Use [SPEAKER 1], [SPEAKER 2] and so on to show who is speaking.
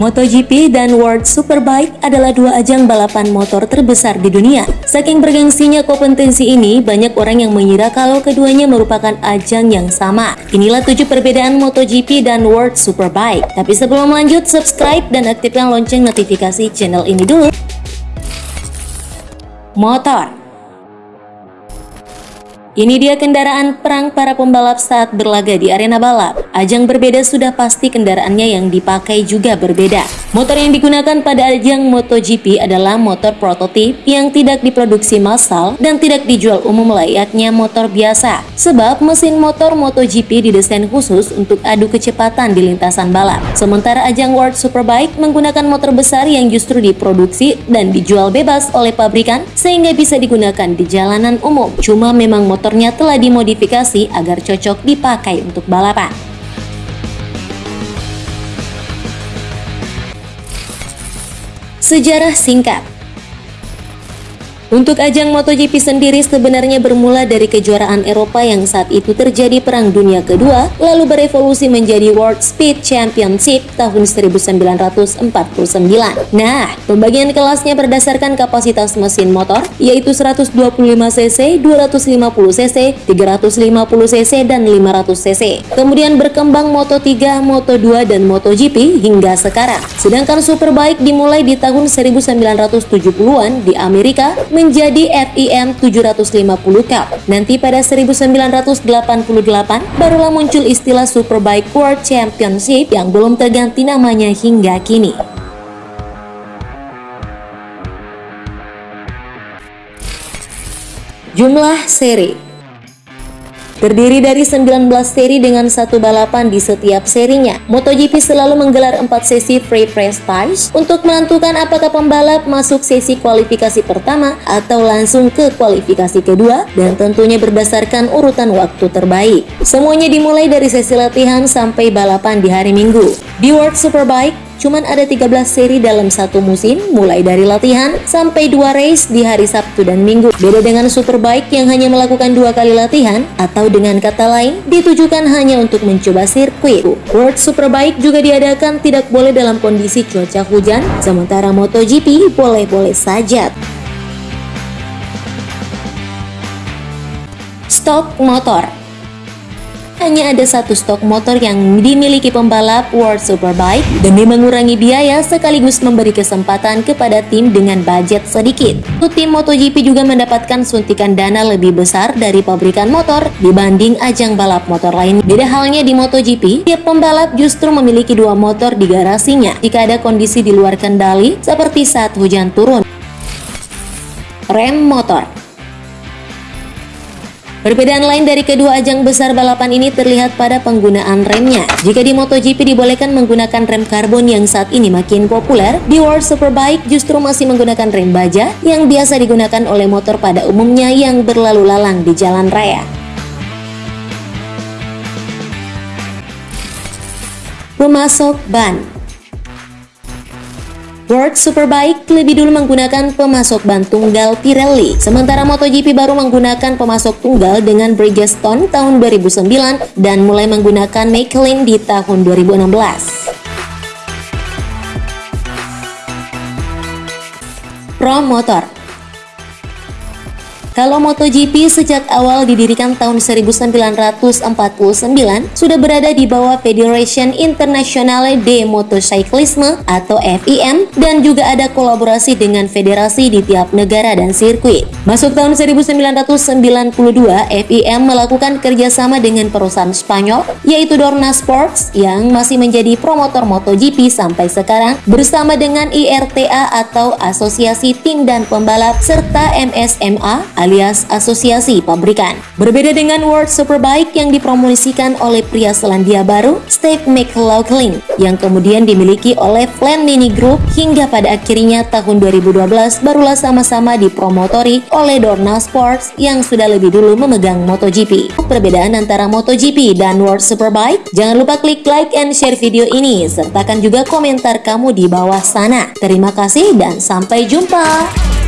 [SPEAKER 1] MotoGP dan World Superbike adalah dua ajang balapan motor terbesar di dunia. Saking bergengsinya kompetensi ini, banyak orang yang mengira kalau keduanya merupakan ajang yang sama. Inilah tujuh perbedaan MotoGP dan World Superbike. Tapi sebelum lanjut, subscribe dan aktifkan lonceng notifikasi channel ini dulu. Motor ini dia kendaraan perang para pembalap saat berlaga di arena balap. Ajang berbeda sudah pasti kendaraannya yang dipakai juga berbeda. Motor yang digunakan pada ajang MotoGP adalah motor prototip yang tidak diproduksi massal dan tidak dijual umum layaknya motor biasa. Sebab mesin motor MotoGP didesain khusus untuk adu kecepatan di lintasan balap. Sementara ajang World Superbike menggunakan motor besar yang justru diproduksi dan dijual bebas oleh pabrikan sehingga bisa digunakan di jalanan umum. Cuma memang motor motornya telah dimodifikasi agar cocok dipakai untuk balapan. Sejarah singkat untuk ajang MotoGP sendiri sebenarnya bermula dari kejuaraan Eropa yang saat itu terjadi Perang Dunia Kedua, lalu berevolusi menjadi World Speed Championship tahun 1949. Nah, pembagian kelasnya berdasarkan kapasitas mesin motor, yaitu 125cc, 250cc, 350cc, dan 500cc. Kemudian berkembang Moto3, Moto2, dan MotoGP hingga sekarang. Sedangkan Superbike dimulai di tahun 1970-an di Amerika, menjadi FIM 750 Cup. Nanti pada 1988 barulah muncul istilah Superbike World Championship yang belum terganti namanya hingga kini. Jumlah seri Terdiri dari 19 seri dengan satu balapan di setiap serinya. MotoGP selalu menggelar 4 sesi free freestyle untuk menentukan apakah pembalap masuk sesi kualifikasi pertama atau langsung ke kualifikasi kedua dan tentunya berdasarkan urutan waktu terbaik. Semuanya dimulai dari sesi latihan sampai balapan di hari Minggu. Di World Superbike, Cuman ada 13 seri dalam satu musim, mulai dari latihan sampai dua race di hari Sabtu dan Minggu. Beda dengan Superbike yang hanya melakukan dua kali latihan, atau dengan kata lain, ditujukan hanya untuk mencoba sirkuit. World Superbike juga diadakan tidak boleh dalam kondisi cuaca hujan, sementara MotoGP boleh-boleh saja. Stok motor hanya ada satu stok motor yang dimiliki pembalap World Superbike demi mengurangi biaya sekaligus memberi kesempatan kepada tim dengan budget sedikit. Tim MotoGP juga mendapatkan suntikan dana lebih besar dari pabrikan motor dibanding ajang balap motor lain. Beda halnya di MotoGP, tiap pembalap justru memiliki dua motor di garasinya jika ada kondisi di luar kendali seperti saat hujan turun. Rem motor Perbedaan lain dari kedua ajang besar balapan ini terlihat pada penggunaan remnya. Jika di MotoGP dibolehkan menggunakan rem karbon yang saat ini makin populer, di World Superbike justru masih menggunakan rem baja yang biasa digunakan oleh motor pada umumnya yang berlalu lalang di jalan raya. Pemasok ban World Superbike lebih dulu menggunakan pemasok ban tunggal Pirelli, sementara MotoGP baru menggunakan pemasok tunggal dengan Bridgestone tahun 2009 dan mulai menggunakan Michelin di tahun 2016. Pro Motor kalau MotoGP sejak awal didirikan tahun 1949 sudah berada di bawah Federation Internationale de Motocyclisme atau FIM dan juga ada kolaborasi dengan federasi di tiap negara dan sirkuit. Masuk tahun 1992, FIM melakukan kerjasama dengan perusahaan Spanyol yaitu Dorna Sports yang masih menjadi promotor MotoGP sampai sekarang bersama dengan IRTA atau Asosiasi Tim dan Pembalap serta MSMA alias asosiasi pabrikan. Berbeda dengan World Superbike yang dipromosikan oleh pria Selandia Baru, Steve McLaughlin, yang kemudian dimiliki oleh Flame Mini Group hingga pada akhirnya tahun 2012 barulah sama-sama dipromotori oleh Dorna Sports yang sudah lebih dulu memegang MotoGP. Perbedaan antara MotoGP dan World Superbike, jangan lupa klik like and share video ini, sertakan juga komentar kamu di bawah sana. Terima kasih dan sampai jumpa!